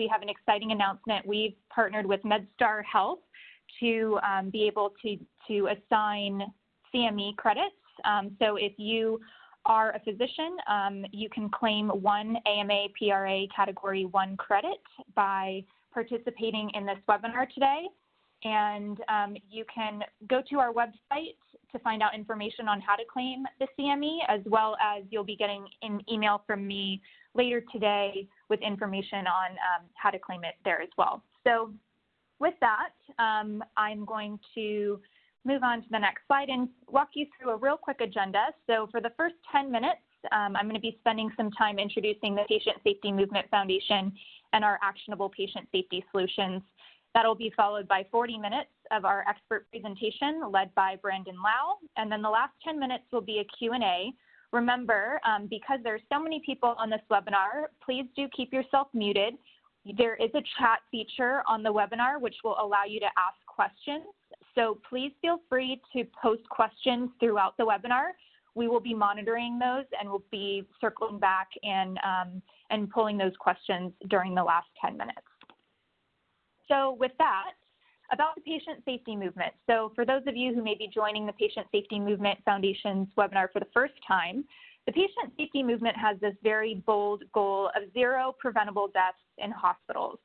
we have an exciting announcement. We've partnered with MedStar Health to um, be able to, to assign CME credits. Um, so if you are a physician, um, you can claim one AMA PRA Category 1 credit by participating in this webinar today. And um, you can go to our website to find out information on how to claim the CME, as well as you'll be getting an email from me later today with information on um, how to claim it there as well. So with that, um, I'm going to move on to the next slide and walk you through a real quick agenda. So for the first 10 minutes, um, I'm going to be spending some time introducing the Patient Safety Movement Foundation and our actionable patient safety solutions. That'll be followed by 40 minutes of our expert presentation led by Brandyn Lau. And then the last 10 minutes will be a Q&A. Remember, um, because there's so many people on this webinar, please do keep yourself muted. There is a chat feature on the webinar which will allow you to ask questions. So please feel free to post questions throughout the webinar. We will be monitoring those and we'll be circling back and, um, and pulling those questions during the last 10 minutes. So with that, about the patient safety movement. So for those of you who may be joining the Patient Safety Movement Foundation's webinar for the first time, the patient safety movement has this very bold goal of zero preventable deaths in hospitals.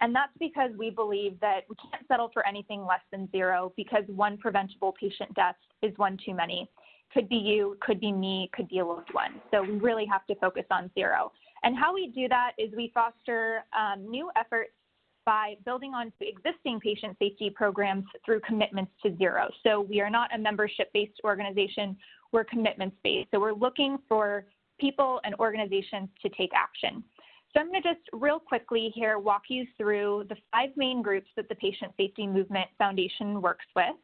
And that's because we believe that we can't settle for anything less than zero because one preventable patient death is one too many. Could be you, could be me, could be a loved one. So we really have to focus on zero. And how we do that is we foster um, new efforts by building on existing patient safety programs through commitments to zero. So we are not a membership-based organization, we're commitments-based. So we're looking for people and organizations to take action. So I'm going to just real quickly here walk you through the five main groups that the Patient Safety Movement Foundation works with.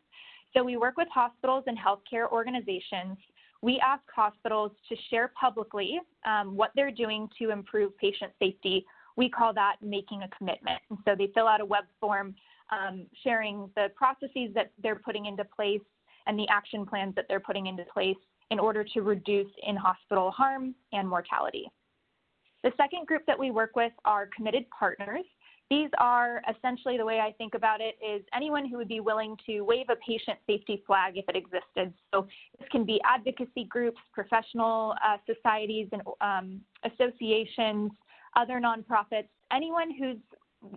So we work with hospitals and healthcare organizations. We ask hospitals to share publicly um, what they're doing to improve patient safety. We call that making a commitment. And so they fill out a web form um, sharing the processes that they're putting into place and the action plans that they're putting into place in order to reduce in-hospital harm and mortality. The second group that we work with are committed partners. These are essentially the way I think about it is anyone who would be willing to wave a patient safety flag if it existed. So this can be advocacy groups, professional uh, societies and um, associations, other nonprofits, anyone who's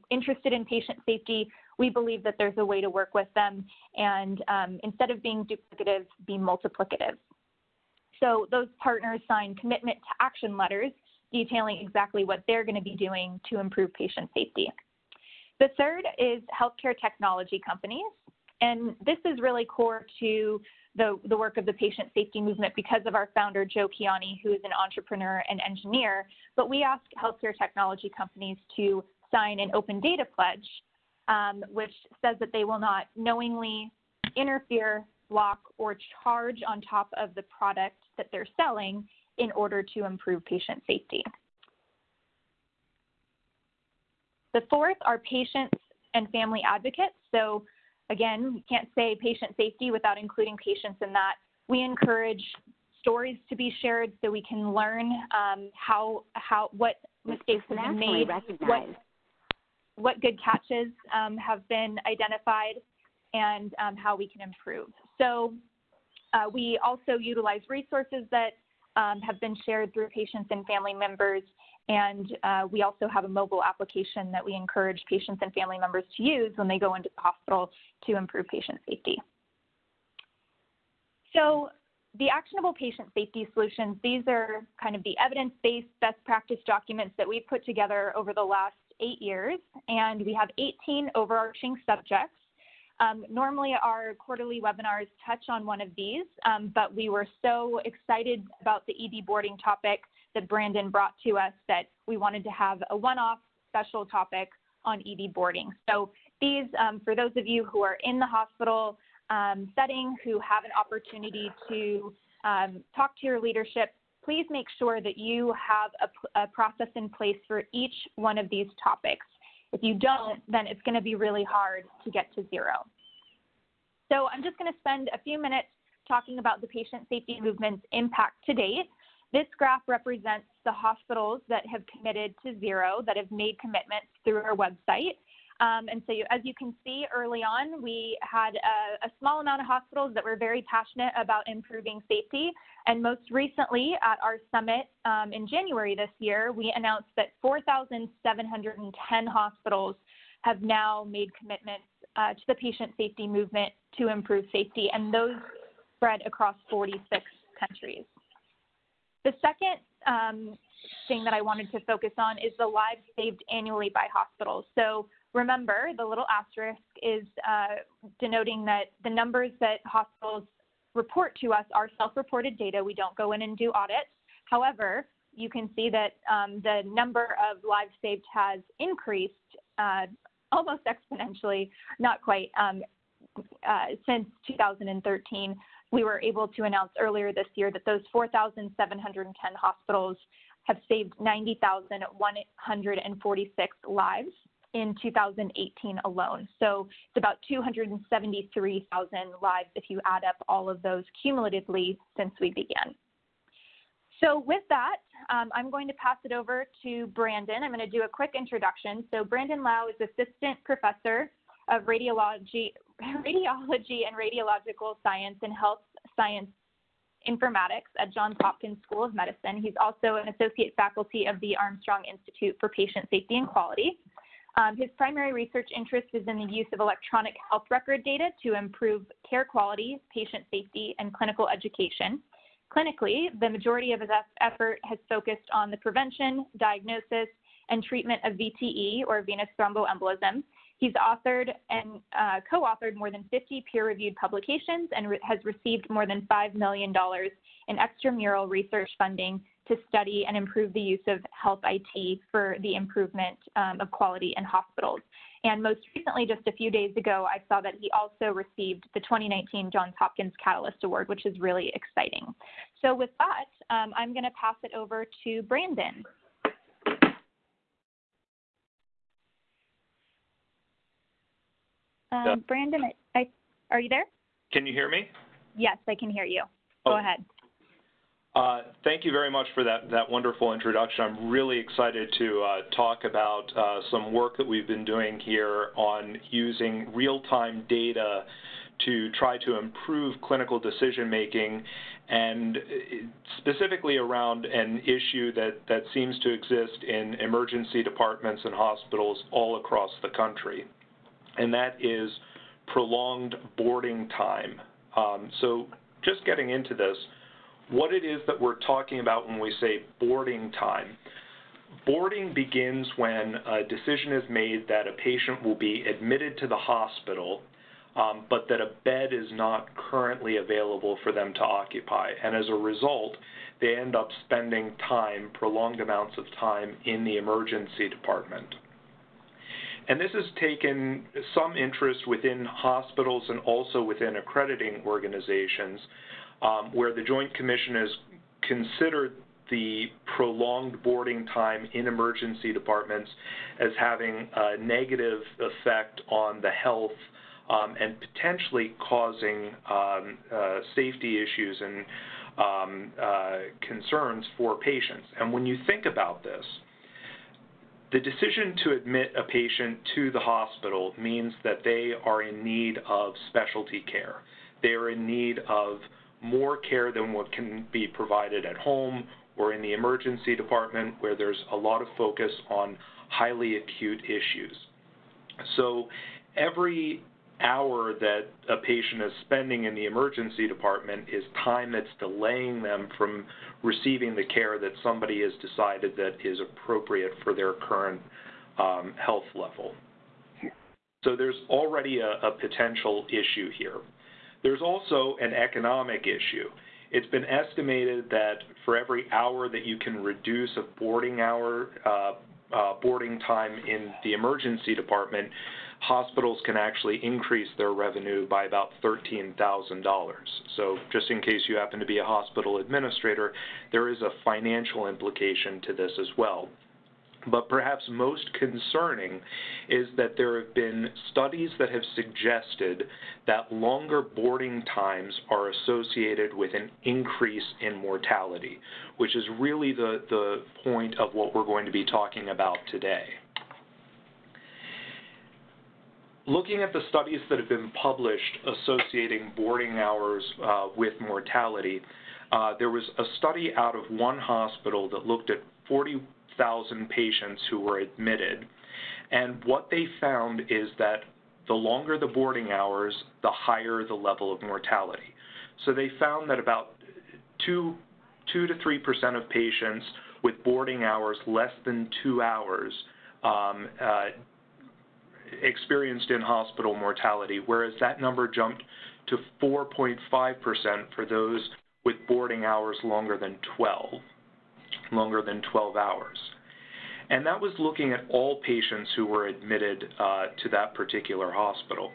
interested in patient safety, we believe that there's a way to work with them and um, instead of being duplicative, be multiplicative. So those partners sign commitment to action letters detailing exactly what they're going to be doing to improve patient safety. The third is healthcare technology companies. And this is really core to the, the work of the patient safety movement because of our founder, Joe Kiani, who is an entrepreneur and engineer. But we ask healthcare technology companies to sign an open data pledge, um, which says that they will not knowingly interfere, block, or charge on top of the product that they're selling in order to improve patient safety. The fourth are patients and family advocates. So again, we can't say patient safety without including patients in that. We encourage stories to be shared so we can learn um, how, how, what mistakes have been made, what, what good catches um, have been identified, and um, how we can improve. So uh, we also utilize resources that um, have been shared through patients and family members. And uh, we also have a mobile application that we encourage patients and family members to use when they go into the hospital to improve patient safety. So the actionable patient safety solutions, these are kind of the evidence-based best practice documents that we've put together over the last eight years. And we have 18 overarching subjects. Um, normally our quarterly webinars touch on one of these, um, but we were so excited about the ED boarding topic that Brandyn brought to us that we wanted to have a one-off special topic on ED boarding. So these, um, for those of you who are in the hospital um, setting, who have an opportunity to um, talk to your leadership, please make sure that you have a, a process in place for each one of these topics. If you don't, then it's going to be really hard to get to zero. So I'm just going to spend a few minutes talking about the patient safety movement's impact to date. This graph represents the hospitals that have committed to zero, that have made commitments through our website. Um, and so you, as you can see early on, we had a, a, small amount of hospitals that were very passionate about improving safety. And most recently at our summit um, in January this year, we announced that 4,710 hospitals have now made commitments uh, to the patient safety movement to improve safety, and those spread across 46 countries. The second um, thing that I wanted to focus on is the lives saved annually by hospitals. So remember, the little asterisk is uh, denoting that the numbers that hospitals report to us are self-reported data. We don't go in and do audits. However, you can see that um, the number of lives saved has increased uh, almost exponentially, not quite, um, uh, since 2013. We were able to announce earlier this year that those 4,710 hospitals have saved 90,146 lives in 2018 alone. So it's about 273,000 lives if you add up all of those cumulatively since we began. So with that, um, I'm going to pass it over to Brandyn. I'm going to do a quick introduction. So Brandyn Lau is Assistant Professor of Radiology, Radiology and Radiological Science and Health Science Informatics at Johns Hopkins School of Medicine. He's also an Associate Faculty of the Armstrong Institute for Patient Safety and Quality. Um, his primary research interest is in the use of electronic health record data to improve care quality, patient safety, and clinical education. Clinically, the majority of his effort has focused on the prevention, diagnosis, and treatment of VTE, or venous thromboembolism. He's authored and uh, co-authored more than 50 peer-reviewed publications and re has received more than $5 million in extramural research funding to study and improve the use of health IT for the improvement um, of quality in hospitals. And most recently, just a few days ago, I saw that he also received the 2019 Johns Hopkins Catalyst Award, which is really exciting. So with that, um, I'm going to pass it over to Brandyn. Um, Brandyn, I, I, are you there? Can you hear me? Yes, I can hear you. Go oh. ahead. Uh, thank you very much for that, that wonderful introduction. I'm really excited to uh, talk about uh, some work that we've been doing here on using real-time data to try to improve clinical decision making and uh, specifically around an issue that, that seems to exist in emergency departments and hospitals all across the country, and that is prolonged boarding time. Um, so just getting into this, what it is that we're talking about when we say boarding time. Boarding begins when a decision is made that a patient will be admitted to the hospital, um, but that a bed is not currently available for them to occupy. And as a result, they end up spending time, prolonged amounts of time, in the emergency department. And this has taken some interest within hospitals and also within accrediting organizations where the Joint Commission has considered the prolonged boarding time in emergency departments as having a negative effect on the health um, and potentially causing um, uh, safety issues and um, uh, concerns for patients. And when you think about this, the decision to admit a patient to the hospital means that they are in need of specialty care. They are in need of more care than what can be provided at home or in the emergency department where there's a lot of focus on highly acute issues. So every hour that a patient is spending in the emergency department is time that's delaying them from receiving the care that somebody has decided that is appropriate for their current um, health level. So there's already a, a potential issue here. There's also an economic issue. It's been estimated that for every hour that you can reduce a boarding hour, uh, uh, boarding time in the emergency department, hospitals can actually increase their revenue by about $13,000. So just in case you happen to be a hospital administrator, there is a financial implication to this as well. But perhaps most concerning is that there have been studies that have suggested that longer boarding times are associated with an increase in mortality, which is really the, the point of what we're going to be talking about today. Looking at the studies that have been published associating boarding hours uh, with mortality, uh, there was a study out of one hospital that looked at 40 6,000 patients who were admitted. And what they found is that the longer the boarding hours, the higher the level of mortality. So they found that about 2, 2 to 3% of patients with boarding hours less than two hours um, uh, experienced in hospital mortality, whereas that number jumped to 4.5% for those with boarding hours longer than 12 longer than 12 hours. And that was looking at all patients who were admitted uh, to that particular hospital.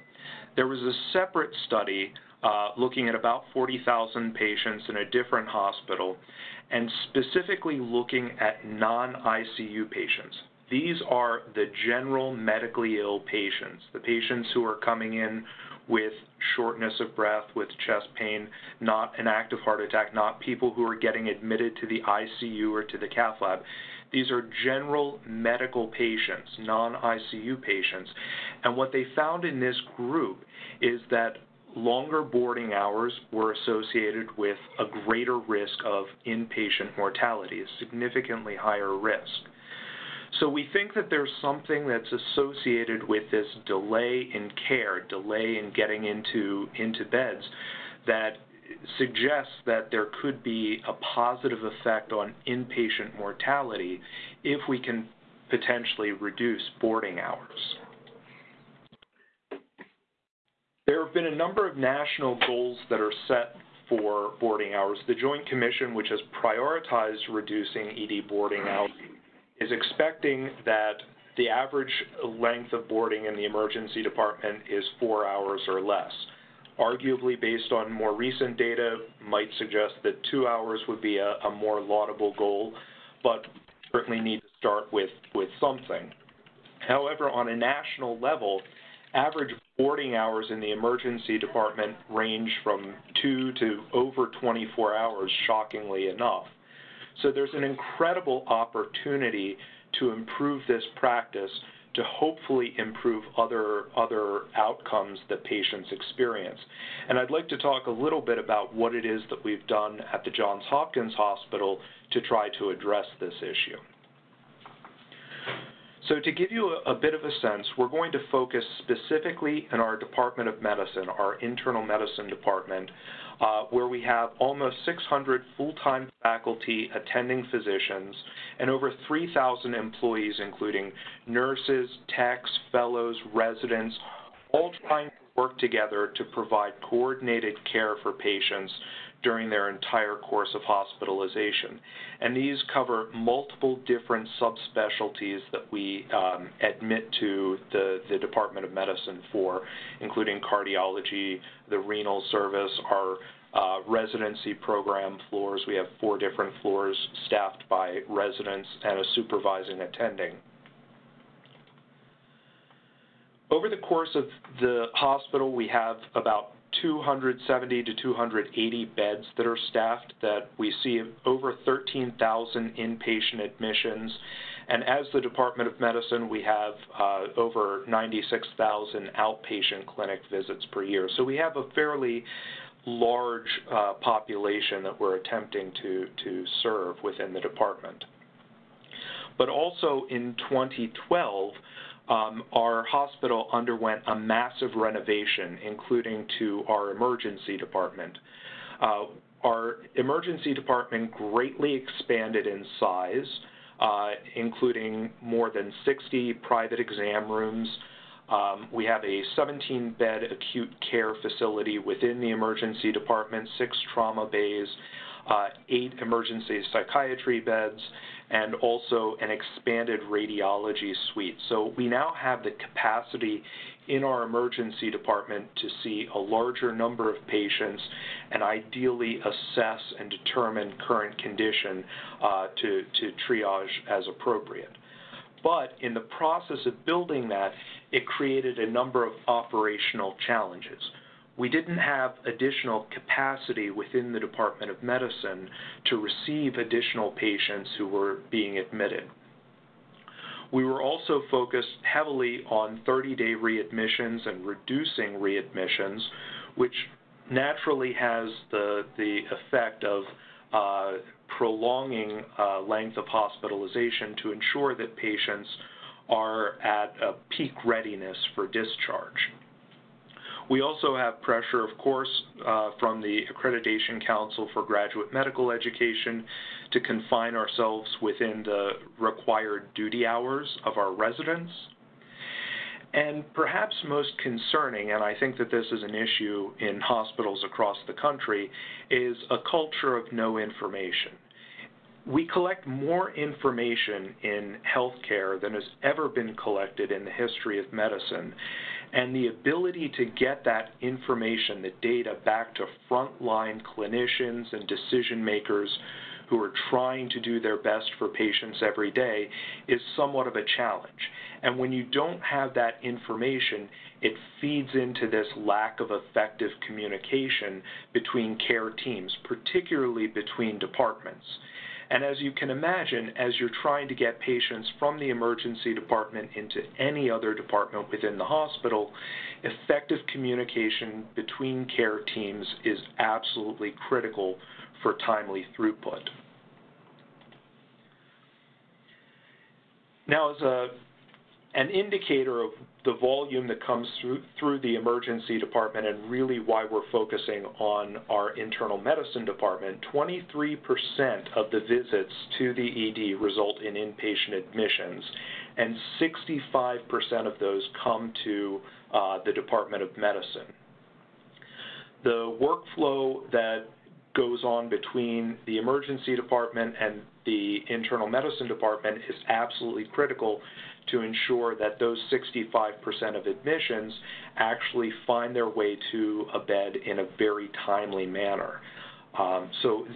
There was a separate study uh, looking at about 40,000 patients in a different hospital and specifically looking at non-ICU patients. These are the general medically ill patients, the patients who are coming in with shortness of breath, with chest pain, not an active heart attack, not people who are getting admitted to the ICU or to the cath lab. These are general medical patients, non-ICU patients. And what they found in this group is that longer boarding hours were associated with a greater risk of inpatient mortality, a significantly higher risk. So we think that there's something that's associated with this delay in care, delay in getting into, into beds, that suggests that there could be a positive effect on inpatient mortality if we can potentially reduce boarding hours. There have been a number of national goals that are set for boarding hours. The Joint Commission, which has prioritized reducing ED boarding hours, is expecting that the average length of boarding in the emergency department is four hours or less. Arguably, based on more recent data, might suggest that two hours would be a, a more laudable goal, but certainly need to start with, with something. However, on a national level, average boarding hours in the emergency department range from two to over 24 hours, shockingly enough. So there's an incredible opportunity to improve this practice to hopefully improve other other outcomes that patients experience. And I'd like to talk a little bit about what it is that we've done at the Johns Hopkins Hospital to try to address this issue. So to give you a, a, bit of a sense, we're going to focus specifically in our Department of Medicine, our internal medicine department, Uh, where we have almost 600 full-time faculty attending physicians and over 3,000 employees, including nurses, techs, fellows, residents, all trying to work together to provide coordinated care for patients during their entire course of hospitalization. And these cover multiple different subspecialties that we um, admit to the, the Department of Medicine for, including cardiology, the renal service, our uh, residency program floors. We have four different floors staffed by residents and a supervising attending. Over the course of the hospital, we have about 270 to 280 beds that are staffed that we see over 13,000 inpatient admissions. And as the Department of Medicine, we have uh, over 96,000 outpatient clinic visits per year. So we have a fairly large uh, population that we're attempting to, to serve within the department. But also in 2012, um, our hospital underwent a massive renovation, including to our emergency department. Uh, our emergency department greatly expanded in size, uh, including more than 60 private exam rooms. Um, we have a 17-bed acute care facility within the emergency department, six trauma bays, uh, eight emergency psychiatry beds, and also an expanded radiology suite. So we now have the capacity in our emergency department to see a larger number of patients and ideally assess and determine current condition uh, to, to triage as appropriate. But in the process of building that, it created a number of operational challenges. We didn't have additional capacity within the Department of Medicine to receive additional patients who were being admitted. We were also focused heavily on 30-day readmissions and reducing readmissions, which naturally has the, the effect of uh, prolonging uh, length of hospitalization to ensure that patients are at a peak readiness for discharge. We also have pressure, of course, uh, from the Accreditation Council for Graduate Medical Education to confine ourselves within the required duty hours of our residents. And perhaps most concerning, and I think that this is an issue in hospitals across the country, is a culture of no information. We collect more information in healthcare than has ever been collected in the history of medicine. And the ability to get that information, the data, back to frontline clinicians and decision makers who are trying to do their best for patients every day is somewhat of a challenge. And when you don't have that information, it feeds into this lack of effective communication between care teams, particularly between departments. And as you can imagine, as you're trying to get patients from the emergency department into any other department within the hospital, effective communication between care teams is absolutely critical for timely throughput. Now, as a an indicator of the volume that comes through, through the emergency department and really why we're focusing on our internal medicine department, 23% of the visits to the ED result in inpatient admissions, and 65% of those come to uh, the Department of Medicine. The workflow that goes on between the emergency department and the internal medicine department is absolutely critical to ensure that those 65% of admissions actually find their way to a bed in a very timely manner. Um, so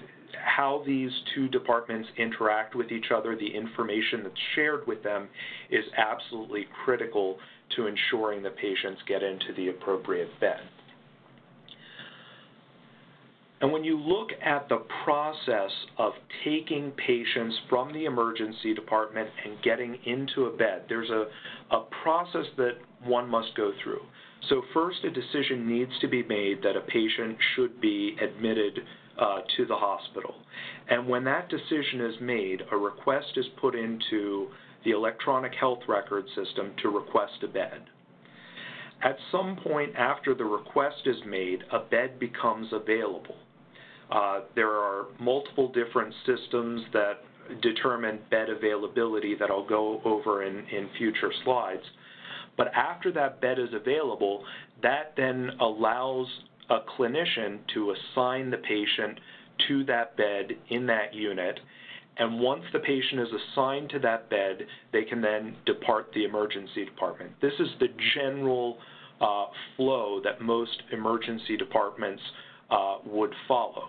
how these two departments interact with each other, the information that's shared with them is absolutely critical to ensuring that patients get into the appropriate bed. And when you look at the process of taking patients from the emergency department and getting into a bed, there's a, a process that one must go through. So first, a decision needs to be made that a patient should be admitted uh, to the hospital. And when that decision is made, a request is put into the electronic health record system to request a bed. At some point after the request is made, a bed becomes available. Uh, there are multiple different systems that determine bed availability that I'll go over in, in future slides. But after that bed is available, that then allows a clinician to assign the patient to that bed in that unit. And once the patient is assigned to that bed, they can then depart the emergency department. This is the general uh, flow that most emergency departments uh, would follow.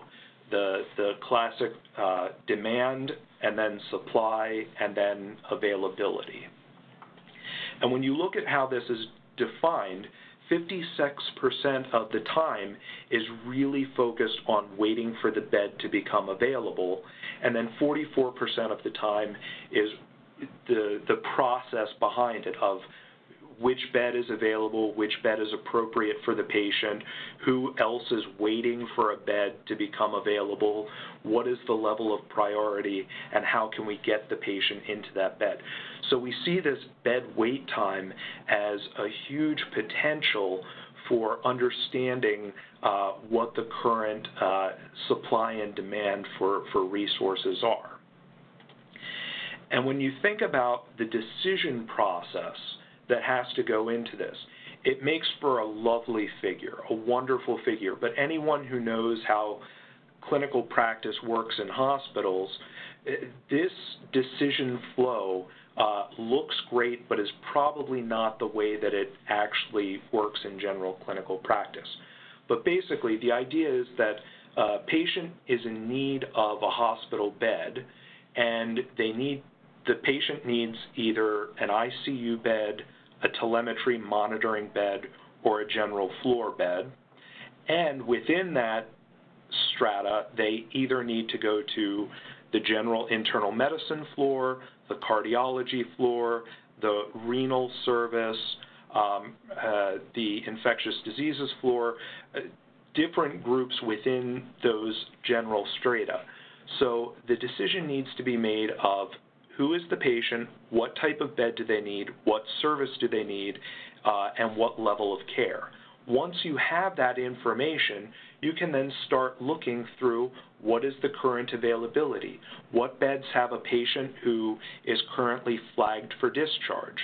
The, the classic uh, demand and then supply and then availability. And when you look at how this is defined, 56% of the time is really focused on waiting for the bed to become available, and then 44% of the time is the, the process behind it of which bed is available, which bed is appropriate for the patient, who else is waiting for a bed to become available, what is the level of priority, and how can we get the patient into that bed. So we see this bed wait time as a huge potential for understanding uh, what the current uh, supply and demand for, for resources are. And when you think about the decision process that has to go into this. It makes for a lovely figure, a wonderful figure, but anyone who knows how clinical practice works in hospitals, eh, this decision flow uh, looks great, but is probably not the way that it actually works in general clinical practice. But basically, the idea is that a patient is in need of a hospital bed, and they need the patient needs either an ICU bed, a telemetry monitoring bed, or a general floor bed. And within that strata, they either need to go to the general internal medicine floor, the cardiology floor, the renal service, um, uh, the infectious diseases floor, uh, different groups within those general strata. So the decision needs to be made of who is the patient, what type of bed do they need, what service do they need, uh, and what level of care. Once you have that information, you can then start looking through what is the current availability. What beds have a patient who is currently flagged for discharge?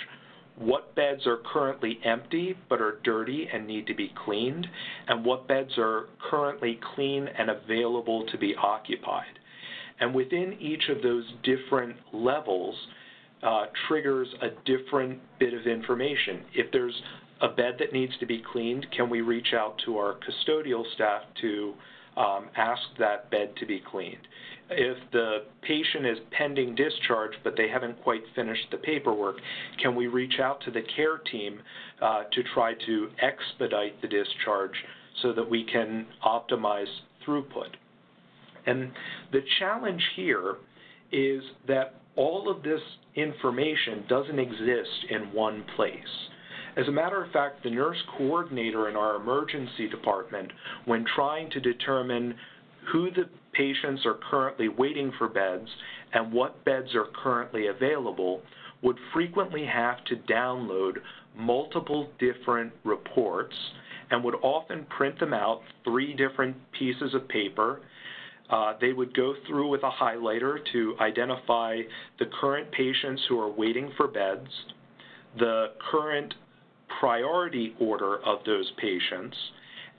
What beds are currently empty but are dirty and need to be cleaned? And what beds are currently clean and available to be occupied? And within each of those different levels uh, triggers a different bit of information. If there's a bed that needs to be cleaned, can we reach out to our custodial staff to um, ask that bed to be cleaned? If the patient is pending discharge but they haven't quite finished the paperwork, can we reach out to the care team uh, to try to expedite the discharge so that we can optimize throughput? And the challenge here is that all of this information doesn't exist in one place. As a matter of fact, the nurse coordinator in our emergency department, when trying to determine who the patients are currently waiting for beds and what beds are currently available, would frequently have to download multiple different reports and would often print them out, three different pieces of paper, uh, they would go through with a highlighter to identify the current patients who are waiting for beds, the current priority order of those patients,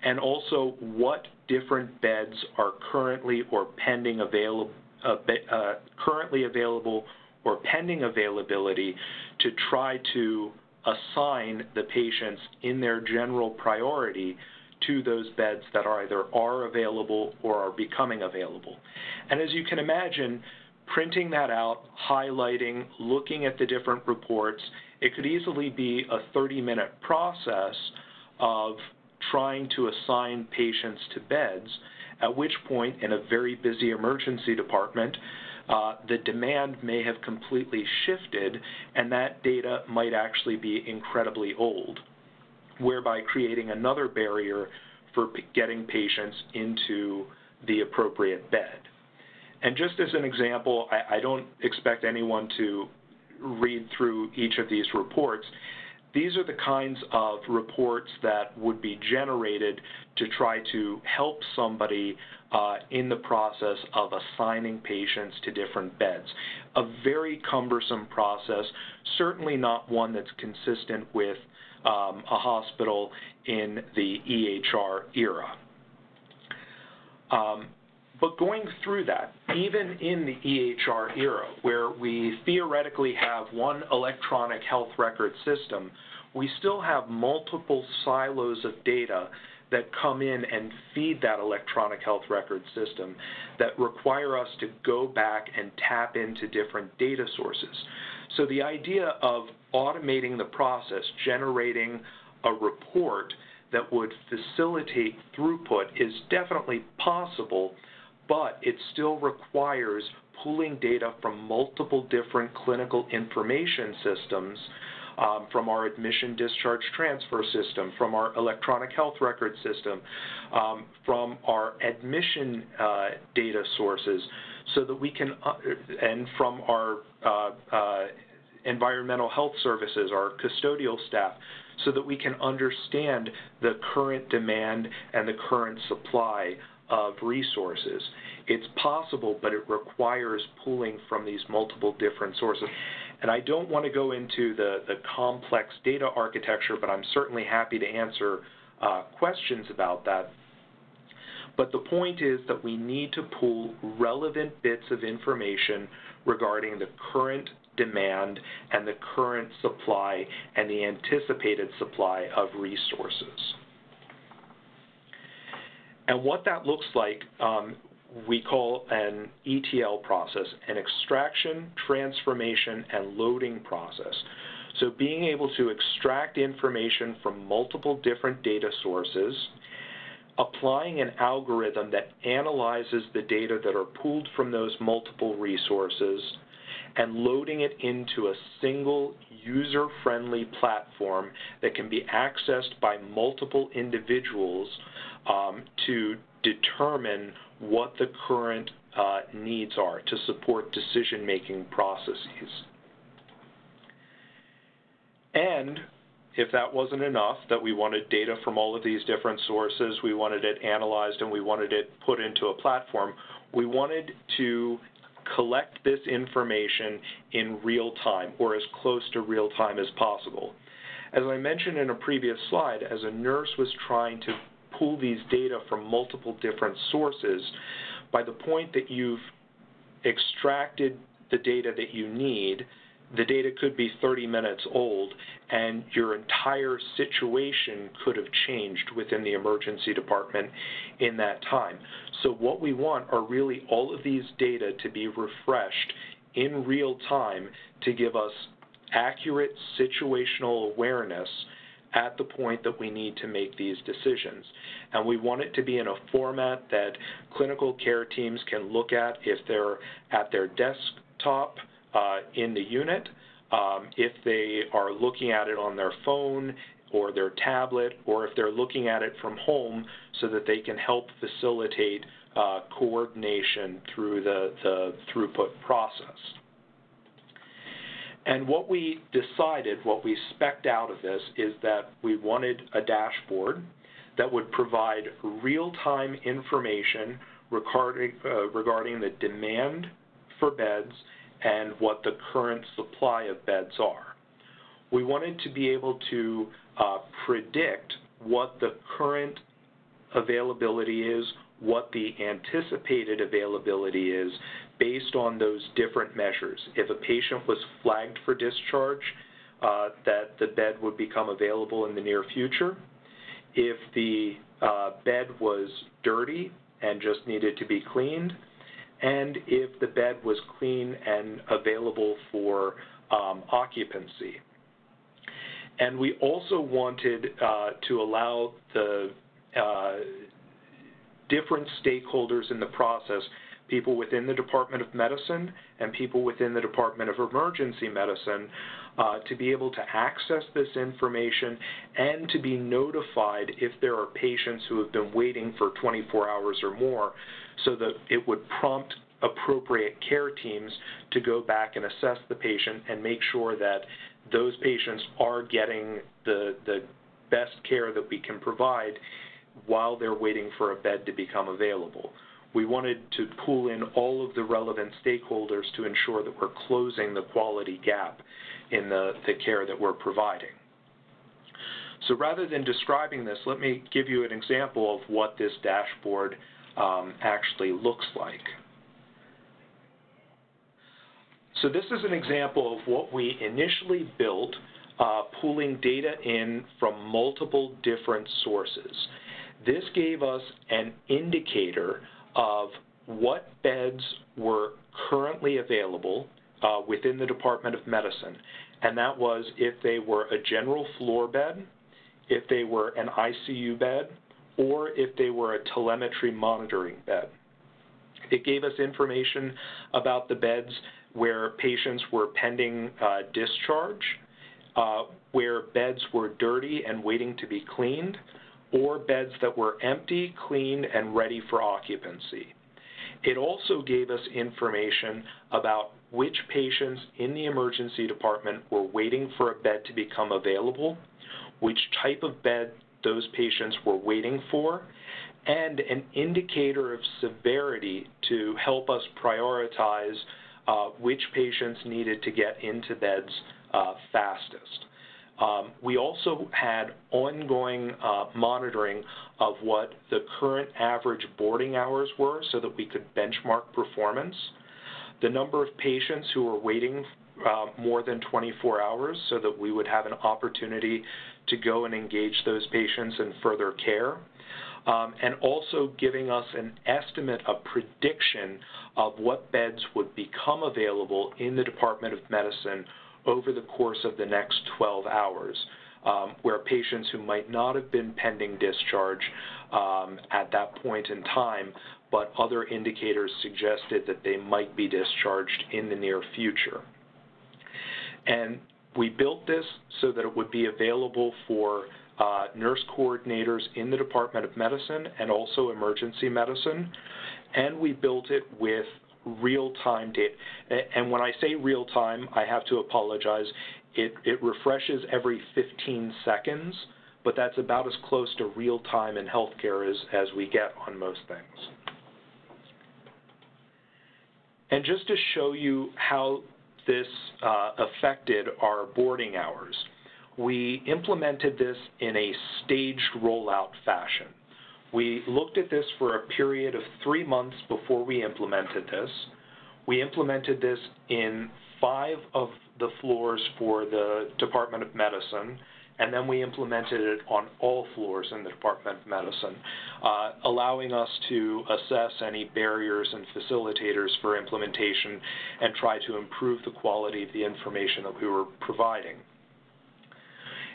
and also what different beds are currently or pending available, uh, uh, currently available or pending availability to try to assign the patients in their general priority to those beds that are either are available or are becoming available. And as you can imagine, printing that out, highlighting, looking at the different reports, it could easily be a 30-minute process of trying to assign patients to beds, at which point in a very busy emergency department, uh, the demand may have completely shifted and that data might actually be incredibly old whereby creating another barrier for getting patients into the appropriate bed. And just as an example, I, I don't expect anyone to read through each of these reports. These are the kinds of reports that would be generated to try to help somebody uh, in the process of assigning patients to different beds. A very cumbersome process, certainly not one that's consistent with um, a hospital in the EHR era. Um, but going through that, even in the EHR era, where we theoretically have one electronic health record system, we still have multiple silos of data that come in and feed that electronic health record system that require us to go back and tap into different data sources. So the idea of automating the process, generating a report that would facilitate throughput is definitely possible, but it still requires pooling data from multiple different clinical information systems um, from our admission discharge transfer system, from our electronic health record system, um, from our admission uh, data sources, so that we can, uh, and from our uh, uh environmental health services, our custodial staff, so that we can understand the current demand and the current supply of resources. It's possible, but it requires pooling from these multiple different sources. And I don't want to go into the, the complex data architecture, but I'm certainly happy to answer uh, questions about that. But the point is that we need to pool relevant bits of information regarding the current demand and the current supply and the anticipated supply of resources. And what that looks like, um, we call an ETL process, an extraction, transformation, and loading process. So being able to extract information from multiple different data sources, applying an algorithm that analyzes the data that are pulled from those multiple resources, and loading it into a single user-friendly platform that can be accessed by multiple individuals um, to determine what the current uh, needs are to support decision-making processes. And if that wasn't enough, that we wanted data from all of these different sources, we wanted it analyzed and we wanted it put into a platform, we wanted to collect this information in real time or as close to real time as possible. As I mentioned in a previous slide, as a nurse was trying to pull these data from multiple different sources, by the point that you've extracted the data that you need, the data could be 30 minutes old and your entire situation could have changed within the emergency department in that time. So what we want are really all of these data to be refreshed in real time to give us accurate situational awareness at the point that we need to make these decisions. And we want it to be in a format that clinical care teams can look at if they're at their desktop in the unit, um, if they are looking at it on their phone or their tablet, or if they're looking at it from home so that they can help facilitate uh, coordination through the, the throughput process. And what we decided, what we specced out of this, is that we wanted a dashboard that would provide real-time information regarding, uh, regarding the demand for beds and what the current supply of beds are. We wanted to be able to uh, predict what the current availability is, what the anticipated availability is based on those different measures. If a patient was flagged for discharge, uh, that the bed would become available in the near future. If the uh, bed was dirty and just needed to be cleaned, and if the bed was clean and available for um, occupancy. And we also wanted uh, to allow the uh, different stakeholders in the process, people within the Department of Medicine and people within the Department of Emergency Medicine, uh, to be able to access this information and to be notified if there are patients who have been waiting for 24 hours or more so that it would prompt appropriate care teams to go back and assess the patient and make sure that those patients are getting the, the best care that we can provide while they're waiting for a bed to become available. We wanted to pull in all of the relevant stakeholders to ensure that we're closing the quality gap in the, the care that we're providing. So rather than describing this, let me give you an example of what this dashboard um, actually looks like. So this is an example of what we initially built, uh, pulling data in from multiple different sources. This gave us an indicator of what beds were currently available uh, within the Department of Medicine, and that was if they were a general floor bed, if they were an ICU bed, or if they were a telemetry monitoring bed. It gave us information about the beds where patients were pending uh, discharge, uh, where beds were dirty and waiting to be cleaned, or beds that were empty, cleaned, and ready for occupancy. It also gave us information about which patients in the emergency department were waiting for a bed to become available, which type of bed those patients were waiting for, and an indicator of severity to help us prioritize uh, which patients needed to get into beds uh, fastest. Um, we also had ongoing uh, monitoring of what the current average boarding hours were so that we could benchmark performance, the number of patients who were waiting uh, more than 24 hours so that we would have an opportunity to go and engage those patients in further care, um, and also giving us an estimate, a prediction of what beds would become available in the Department of Medicine over the course of the next 12 hours, um, where patients who might not have been pending discharge um, at that point in time, but other indicators suggested that they might be discharged in the near future. And we built this so that it would be available for uh, nurse coordinators in the Department of Medicine and also emergency medicine. And we built it with real-time data. And when I say real-time, I have to apologize. It, it refreshes every 15 seconds, but that's about as close to real-time in healthcare as, as we get on most things. And just to show you how this uh, affected our boarding hours, we implemented this in a staged rollout fashion. We looked at this for a period of three months before we implemented this. We implemented this in five of the floors for the Department of Medicine, and then we implemented it on all floors in the Department of Medicine, uh, allowing us to assess any barriers and facilitators for implementation and try to improve the quality of the information that we were providing.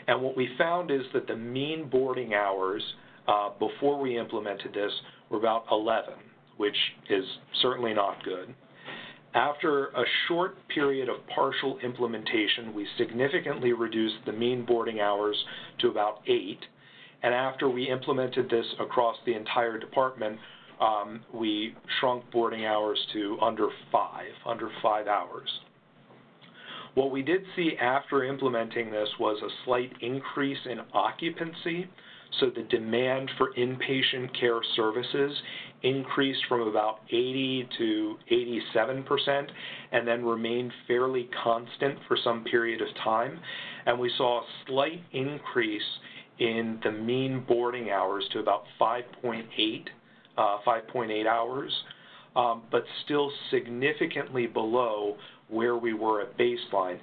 And what we found is that the mean boarding hours uh, before we implemented this we were about 11, which is certainly not good. After a short period of partial implementation, we significantly reduced the mean boarding hours to about 8. And after we implemented this across the entire department, um, we shrunk boarding hours to under 5, under 5 hours. What we did see after implementing this was a slight increase in occupancy, so the demand for inpatient care services increased from about 80 to 87 percent and then remained fairly constant for some period of time. And we saw a slight increase in the mean boarding hours to about 5.8 uh, 5.8 hours, um, but still significantly below where we were at baseline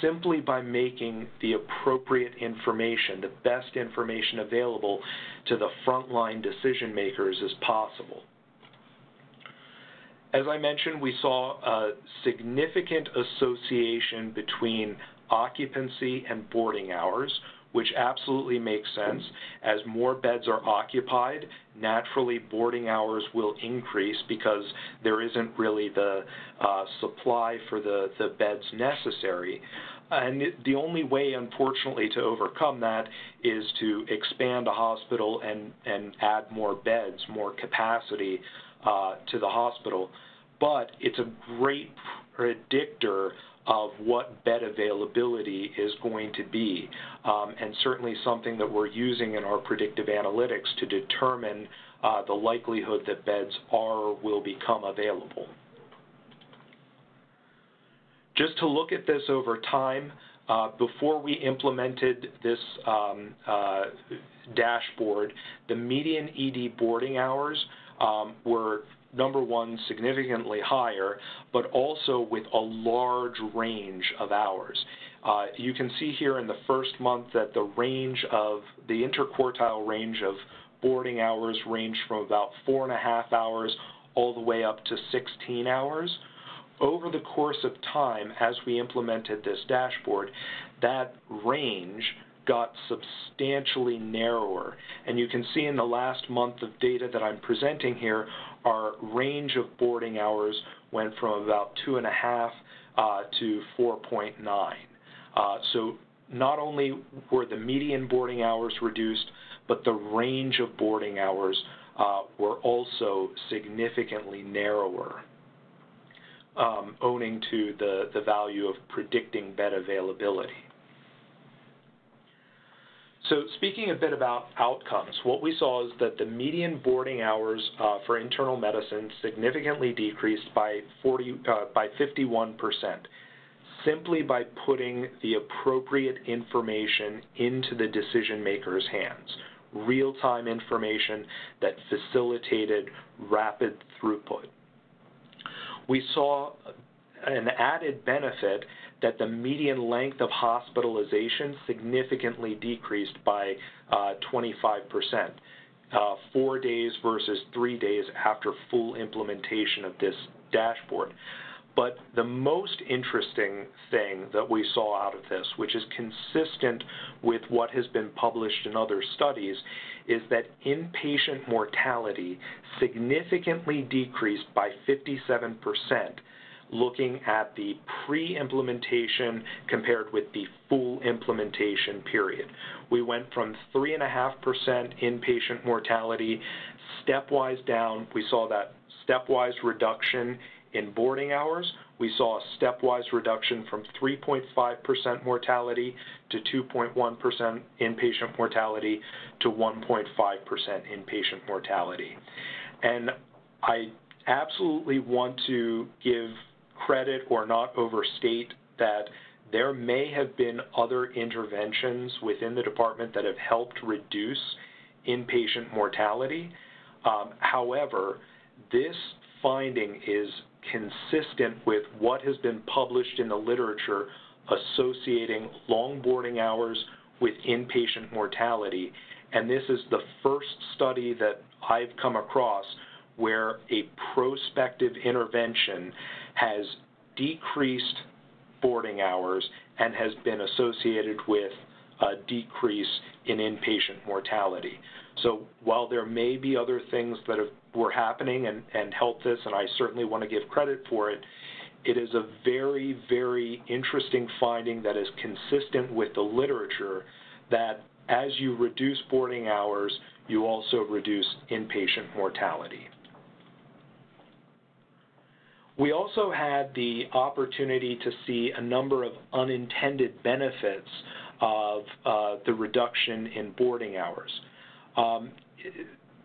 simply by making the appropriate information, the best information available to the frontline decision makers as possible. As I mentioned, we saw a significant association between occupancy and boarding hours, which absolutely makes sense. As more beds are occupied, naturally boarding hours will increase because there isn't really the uh, supply for the, the beds necessary. And the only way, unfortunately, to overcome that is to expand a hospital and, and add more beds, more capacity uh, to the hospital. But it's a great predictor of what bed availability is going to be, um, and certainly something that we're using in our predictive analytics to determine uh, the likelihood that beds are or will become available. Just to look at this over time, uh, before we implemented this um, uh, dashboard, the median ED boarding hours um, were number one, significantly higher, but also with a large range of hours. Uh, you can see here in the first month that the range of the interquartile range of boarding hours ranged from about four and a half hours all the way up to 16 hours. Over the course of time, as we implemented this dashboard, that range got substantially narrower. And you can see in the last month of data that I'm presenting here, our range of boarding hours went from about two and a half uh, to 4.9. Uh, so not only were the median boarding hours reduced, but the range of boarding hours uh, were also significantly narrower, um, owing to the, the value of predicting bed availability. So speaking a bit about outcomes, what we saw is that the median boarding hours uh, for internal medicine significantly decreased by 40 uh, by 51 percent, simply by putting the appropriate information into the decision maker's hands, real-time information that facilitated rapid throughput. We saw an added benefit that the median length of hospitalization significantly decreased by uh, 25%. uh, four days versus three days after full implementation of this dashboard. But the most interesting thing that we saw out of this, which is consistent with what has been published in other studies, is that inpatient mortality significantly decreased by 57% looking at the pre-implementation compared with the full implementation period. We went from 3.5% inpatient mortality stepwise down. We saw that stepwise reduction in boarding hours. We saw a stepwise reduction from 3.5% mortality to 2.1% inpatient mortality to 1.5% inpatient mortality. And I absolutely want to give credit or not overstate that there may have been other interventions within the department that have helped reduce inpatient mortality. Um, however, this finding is consistent with what has been published in the literature associating long boarding hours with inpatient mortality. And this is the first study that I've come across where a prospective intervention has decreased boarding hours and has been associated with a decrease in inpatient mortality. So while there may be other things that have, were happening and, and helped this, and I certainly want to give credit for it, it is a very, very interesting finding that is consistent with the literature that as you reduce boarding hours, you also reduce inpatient mortality. We also had the opportunity to see a number of unintended benefits of uh, the reduction in boarding hours. Um,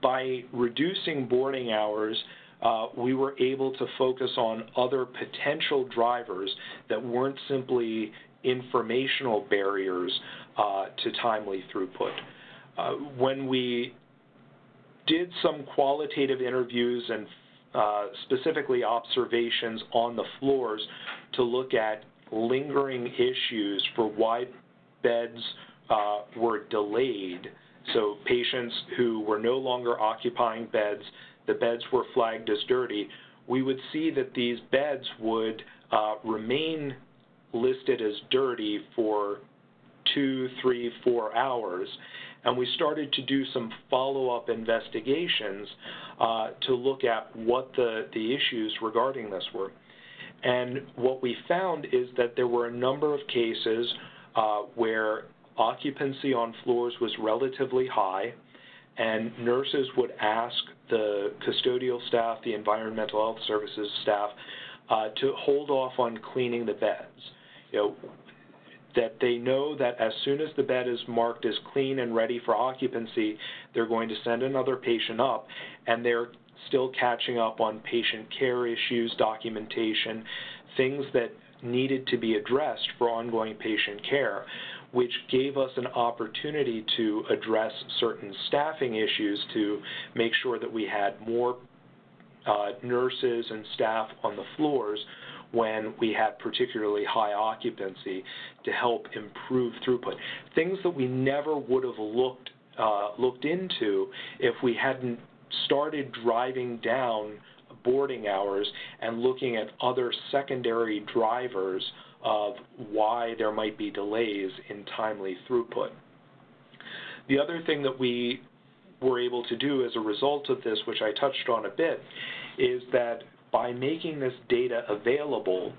by reducing boarding hours, uh, we were able to focus on other potential drivers that weren't simply informational barriers uh, to timely throughput. Uh, when we did some qualitative interviews and uh, specifically observations on the floors to look at lingering issues for why beds uh, were delayed. So patients who were no longer occupying beds, the beds were flagged as dirty. We would see that these beds would uh, remain listed as dirty for two, three, four hours. And we started to do some follow-up investigations uh, to look at what the, the issues regarding this were. And what we found is that there were a number of cases uh, where occupancy on floors was relatively high, and nurses would ask the custodial staff, the environmental health services staff, uh, to hold off on cleaning the beds. You know, that they know that as soon as the bed is marked as clean and ready for occupancy, they're going to send another patient up, and they're still catching up on patient care issues, documentation, things that needed to be addressed for ongoing patient care, which gave us an opportunity to address certain staffing issues to make sure that we had more uh, nurses and staff on the floors when we had particularly high occupancy to help improve throughput. Things that we never would have looked uh, looked into if we hadn't started driving down boarding hours and looking at other secondary drivers of why there might be delays in timely throughput. The other thing that we were able to do as a result of this, which I touched on a bit, is that by making this data available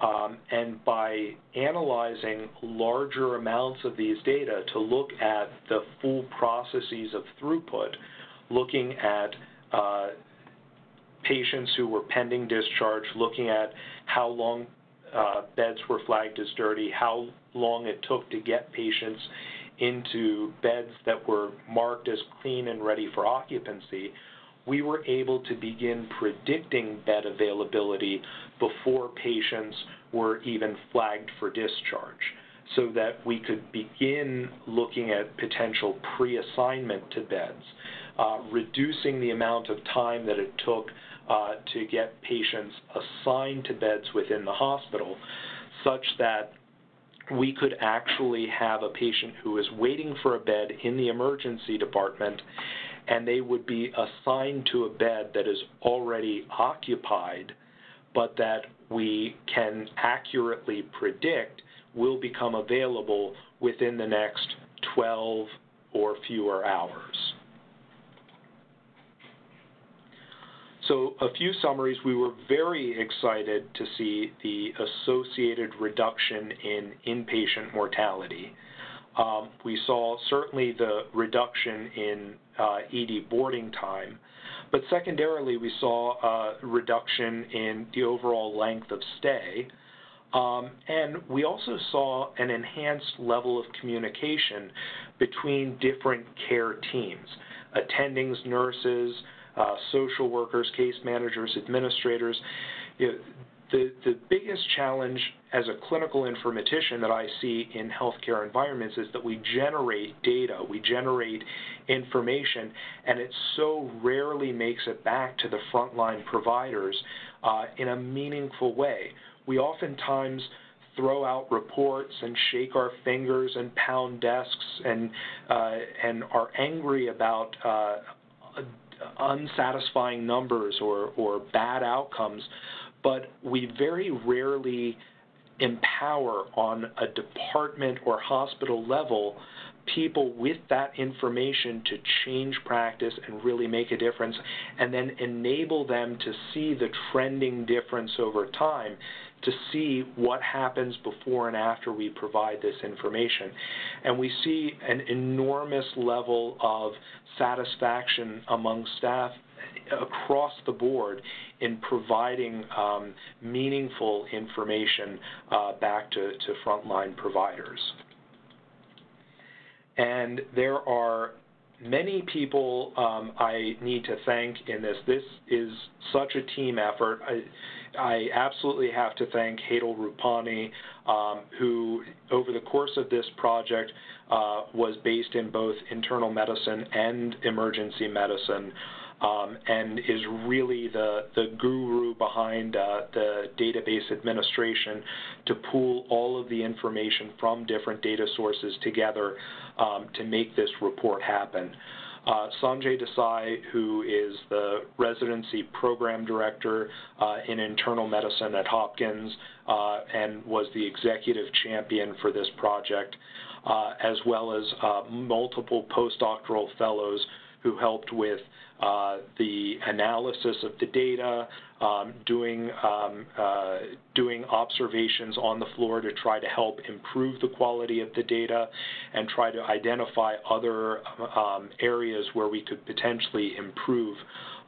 um, and by analyzing larger amounts of these data to look at the full processes of throughput, looking at uh, patients who were pending discharge, looking at how long uh, beds were flagged as dirty, how long it took to get patients into beds that were marked as clean and ready for occupancy, we were able to begin predicting bed availability before patients were even flagged for discharge so that we could begin looking at potential pre-assignment to beds, uh, reducing the amount of time that it took uh, to get patients assigned to beds within the hospital such that we could actually have a patient who is waiting for a bed in the emergency department and they would be assigned to a bed that is already occupied, but that we can accurately predict will become available within the next 12 or fewer hours. So a few summaries. We were very excited to see the associated reduction in inpatient mortality. Um, we saw certainly the reduction in uh, ED boarding time, but secondarily we saw a reduction in the overall length of stay. Um, and we also saw an enhanced level of communication between different care teams, attendings, nurses, uh, social workers, case managers, administrators. You know, the, biggest challenge as a clinical informatician that I see in healthcare environments is that we generate data, we generate information, and it so rarely makes it back to the frontline providers uh, in a meaningful way. We oftentimes throw out reports and shake our fingers and pound desks and uh, and are angry about uh, unsatisfying numbers or bad outcomes, but we very rarely empower on a department or hospital level people with that information to change practice and really make a difference, and then enable them to see the trending difference over time to see what happens before and after we provide this information. And we see an enormous level of satisfaction among staff across the board in providing um, meaningful information uh, back to, to frontline providers. And there are many people um, I need to thank in this. This is such a team effort. I, I absolutely have to thank Hadal Rupani, um, who over the course of this project uh, was based in both internal medicine and emergency medicine. Um, and is really the, the guru behind uh, the database administration to pool all of the information from different data sources together um, to make this report happen. Uh, Sanjay Desai, who is the residency program director uh, in internal medicine at Hopkins uh, and was the executive champion for this project, uh, as well as uh, multiple postdoctoral fellows who helped with uh, the analysis of the data, um, doing um, uh, doing observations on the floor to try to help improve the quality of the data, and try to identify other um, areas where we could potentially improve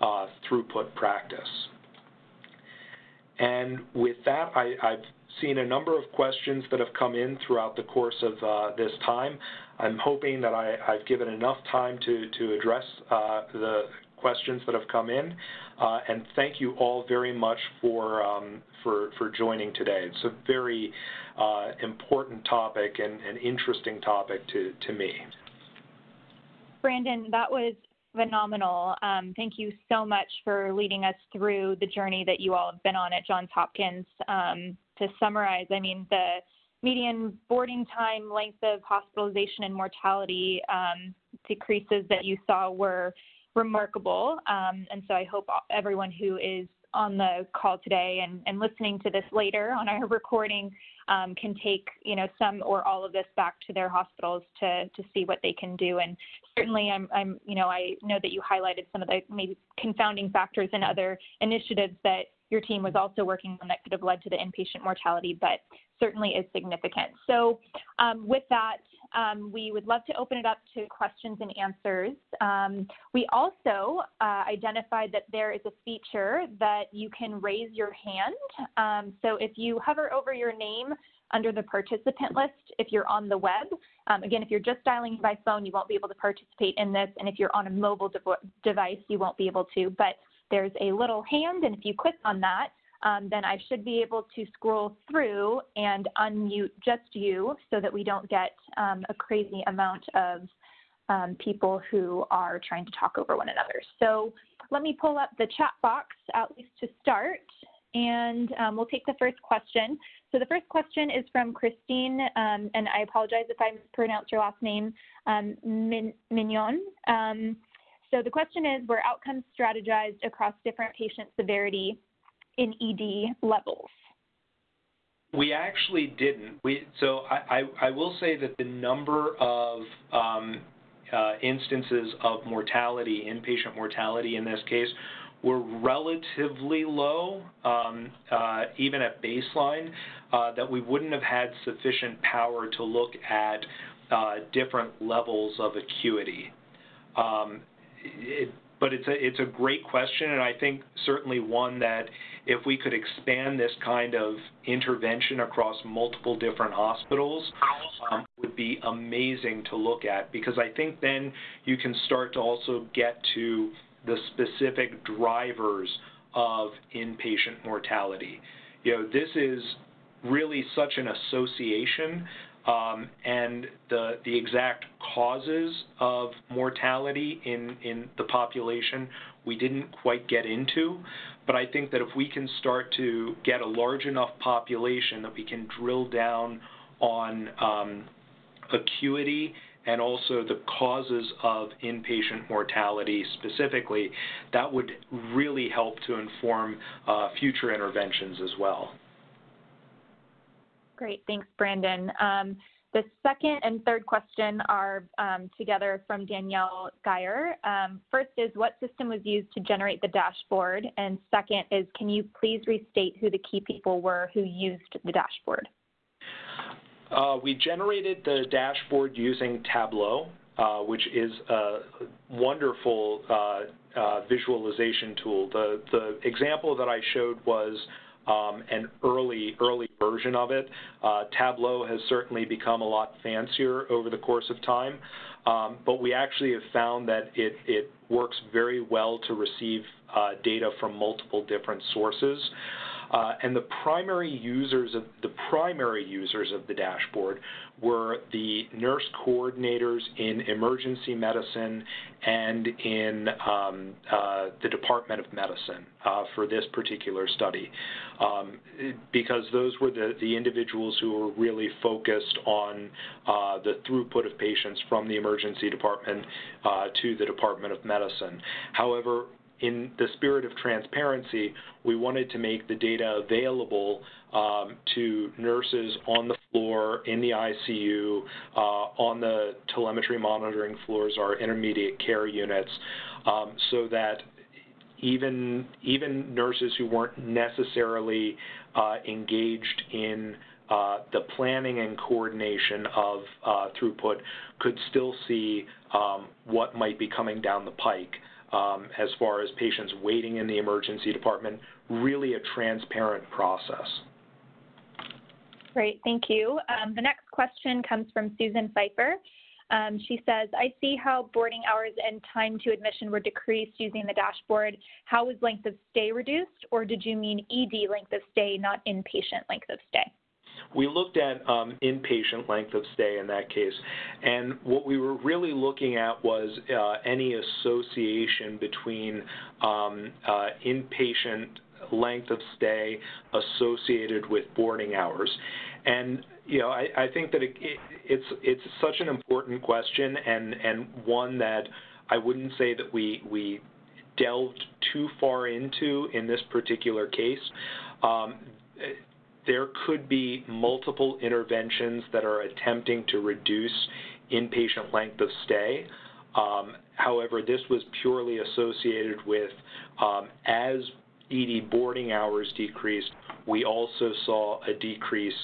uh, throughput practice. And with that, I, have seen a number of questions that have come in throughout the course of uh, this time. I'm hoping that I, have given enough time to, to address uh, the questions that have come in. Uh, and thank you all very much for, um, for, for joining today. It's a very uh, important topic and an interesting topic to, to me. Brandyn, that was phenomenal. Um, thank you so much for leading us through the journey that you all have been on at Johns Hopkins. Um, to summarize, I mean, the median boarding time, length of hospitalization, and mortality um, decreases that you saw were remarkable. Um, and so I hope everyone who is on the call today and, and listening to this later on our recording um, can take you know some or all of this back to their hospitals to to see what they can do and certainly I'm, I'm you know I know that you highlighted some of the maybe confounding factors and other initiatives that your team was also working on that could have led to the inpatient mortality but certainly is significant so um, with that um, we would love to open it up to questions and answers. Um, we also uh, identified that there is a feature that you can raise your hand. Um, so if you hover over your name under the participant list, if you're on the web, um, again, if you're just dialing by phone, you won't be able to participate in this. And if you're on a mobile de device, you won't be able to. But there's a little hand, and if you click on that, um, then I should be able to scroll through and unmute just you so that we don't get um, a crazy amount of um, people who are trying to talk over one another. So let me pull up the chat box at least to start. and um, we'll take the first question. So the first question is from Christine, um, and I apologize if I mispronounce your last name, um, Mignon. So the question is, were outcomes strategized across different patient severity in ED levels? We actually didn't. We, so I, I, I will say that the number of um, uh, instances of mortality, inpatient mortality in this case, were relatively low, um, uh, even at baseline, uh, that we wouldn't have had sufficient power to look at uh, different levels of acuity. Um, it, but it's a it's a great question, and I think certainly one that if we could expand this kind of intervention across multiple different hospitals, um, would be amazing to look at because I think then you can start to also get to the specific drivers of inpatient mortality. You know, this is really such an association um, and the, the exact causes of mortality in, in the population we didn't quite get into. But I think that if we can start to get a large enough population that we can drill down on um, acuity and also the causes of inpatient mortality specifically, that would really help to inform uh, future interventions as well. Great, thanks, Brandyn. Um, the second and third question are um, together from Danielle Geyer. Um, first is what system was used to generate the dashboard? And second is can you please restate who the key people were who used the dashboard? Uh, we generated the dashboard using Tableau, uh, which is a wonderful uh, uh visualization tool. The, the example that I showed was um, an early, early version of it. Uh, Tableau has certainly become a lot fancier over the course of time, um, but we actually have found that it, it works very well to receive uh, data from multiple different sources. Uh, and the primary users of the primary users of the dashboard were the nurse coordinators in emergency medicine and in um, uh, the Department of Medicine uh, for this particular study, um, because those were the, the individuals who were really focused on uh, the throughput of patients from the emergency department uh, to the Department of Medicine. However, in the spirit of transparency, we wanted to make the data available um, to nurses on the floor, in the ICU, uh, on the telemetry monitoring floors, our intermediate care units, um, so that even even nurses who weren't necessarily uh, engaged in uh, the planning and coordination of uh, throughput could still see um, what might be coming down the pike um, as far as patients waiting in the emergency department, really a transparent process. Great, thank you. Um, the next question comes from Susan Pfeiffer. Um, she says, I see how boarding hours and time to admission were decreased using the dashboard. How was length of stay reduced, or did you mean ED length of stay, not inpatient length of stay? We looked at um, inpatient length of stay in that case, and what we were really looking at was uh, any association between um, uh, inpatient length of stay associated with boarding hours. And you know, I, think that it, it, it's it's such an important question, and and one that I wouldn't say that we we delved too far into in this particular case. Um, there could be multiple interventions that are attempting to reduce inpatient length of stay. Um, however, this was purely associated with um, as ED boarding hours decreased, we also saw a decrease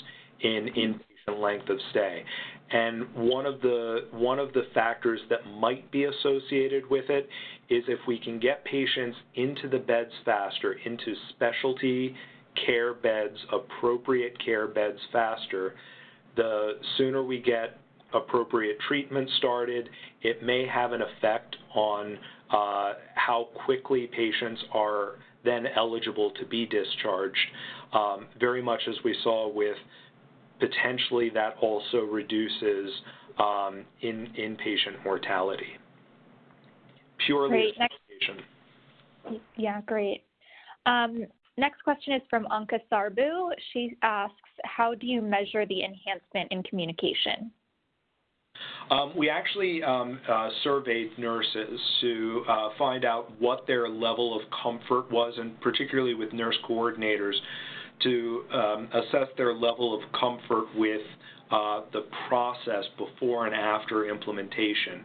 in inpatient length of stay. And one of the one of the factors that might be associated with it is if we can get patients into the beds faster, into specialty care beds, appropriate care beds faster, the sooner we get appropriate treatment started, it may have an effect on uh, how quickly patients are then eligible to be discharged, um, very much as we saw with potentially that also reduces um, in inpatient mortality. Purely great. Next, yeah, great. Um, next question is from Anka Sarbu. She asks, how do you measure the enhancement in communication? Um, we actually um, uh, surveyed nurses to uh, find out what their level of comfort was, and particularly with nurse coordinators, to um, assess their level of comfort with uh, the process before and after implementation.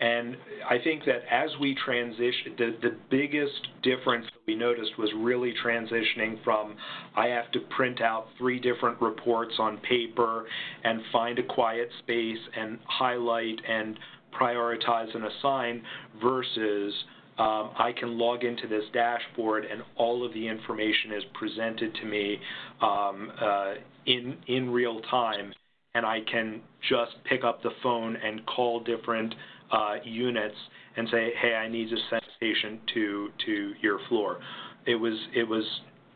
And I think that as we transition, the, the biggest difference that we noticed was really transitioning from I have to print out three different reports on paper and find a quiet space and highlight and prioritize and assign versus um, I can log into this dashboard and all of the information is presented to me um, uh, in in real time, and I can just pick up the phone and call different uh, units and say, hey, I need to send a patient to to your floor. It was it was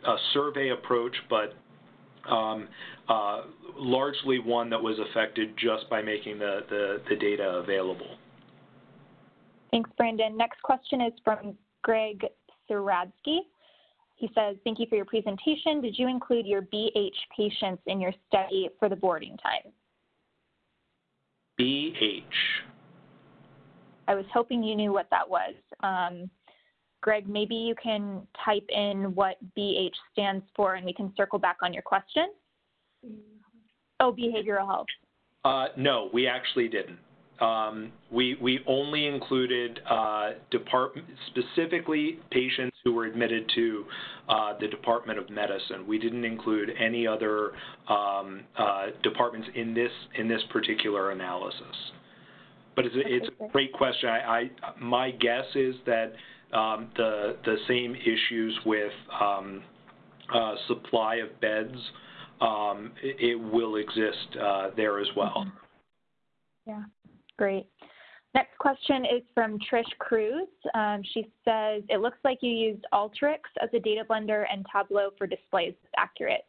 a survey approach, but um, uh, largely one that was affected just by making the, the, the data available. Thanks, Brandyn. Next question is from Greg Saradsky. He says, thank you for your presentation. Did you include your BH patients in your study for the boarding time? BH. I was hoping you knew what that was. Um, Greg, maybe you can type in what BH stands for and we can circle back on your question. Oh, behavioral health. Uh, no, we actually didn't. Um, we, we only included uh, department, specifically patients who were admitted to uh, the Department of Medicine. We didn't include any other um, uh, departments in this in this particular analysis. But it's a, it's a great question. I, I, my guess is that um, the the same issues with um, uh, supply of beds um, it, it, will exist uh, there as well. Yeah, great. Next question is from Trish Cruz. Um, she says, it looks like you used Alteryx as a data blender and Tableau for displays. Is accurate?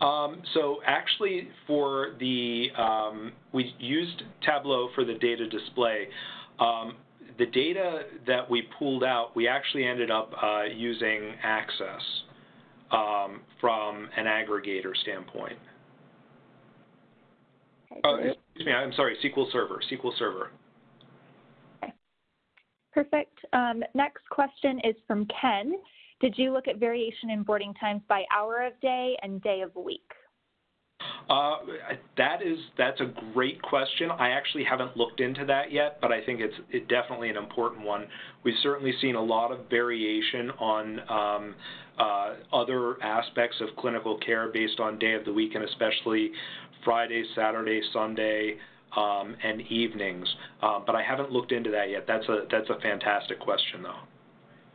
Um, so actually, for the um, we used Tableau for the data display. Um, the data that we pulled out, we actually ended up uh, using Access um, from an aggregator standpoint. Okay, uh, excuse me, I'm sorry, SQL Server. SQL Server. Okay. Perfect. Um, next question is from Ken. Did you look at variation in boarding times by hour of day and day of week? Uh, that is that's a great question. I actually haven't looked into that yet, but I think it's it definitely an important one. We've certainly seen a lot of variation on um, uh, other aspects of clinical care based on day of the week, and especially Friday, Saturday, Sunday, um, and evenings. Uh, but I haven't looked into that yet. That's a that's a fantastic question, though.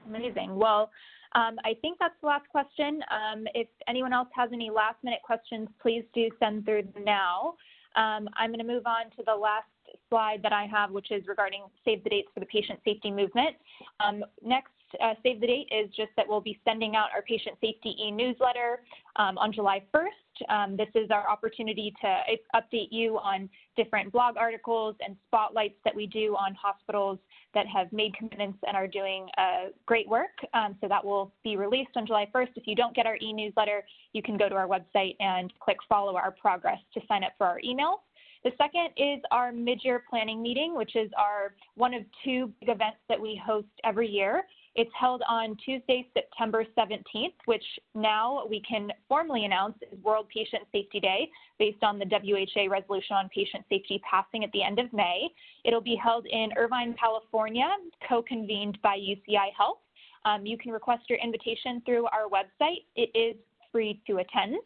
Amazing. Well, um, I think that's the last question. Um, if anyone else has any last minute questions, please do send through now. Um, I'm going to move on to the last slide that I have, which is regarding save the dates for the patient safety movement. Um, next, uh, save the date is just that we'll be sending out our patient safety e-newsletter um, on July 1st. Um, this is our opportunity to update you on different blog articles and spotlights that we do on hospitals that have made commitments and are doing uh, great work. Um, so that will be released on July 1st. If you don't get our e-newsletter, you can go to our website and click follow our progress to sign up for our emails. The second is our mid-year planning meeting, which is our one of two big events that we host every year. It's held on Tuesday, September 17th, which now we can formally announce is World Patient Safety Day based on the WHA resolution on patient safety passing at the end of May. It'll be held in Irvine, California, co-convened by UCI Health. Um, you can request your invitation through our website. It is free to attend.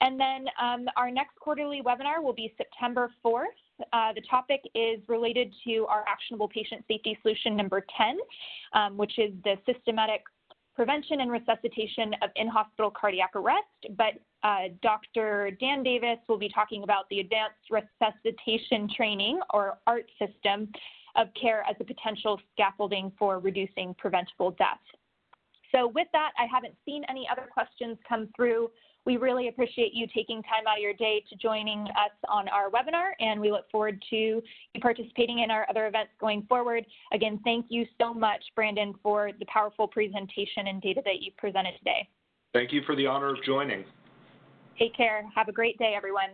And then um, our next quarterly webinar will be September 4th. Uh, the topic is related to our actionable patient safety solution number 10, um, which is the systematic prevention and resuscitation of in-hospital cardiac arrest. But uh, Dr. Dan Davis will be talking about the advanced resuscitation training or ART system of care as a potential scaffolding for reducing preventable death. So with that, I haven't seen any other questions come through we really appreciate you taking time out of your day to joining us on our webinar, and we look forward to you participating in our other events going forward. Again, thank you so much, Brandyn, for the powerful presentation and data that you presented today. Thank you for the honor of joining. Take care. Have a great day, everyone.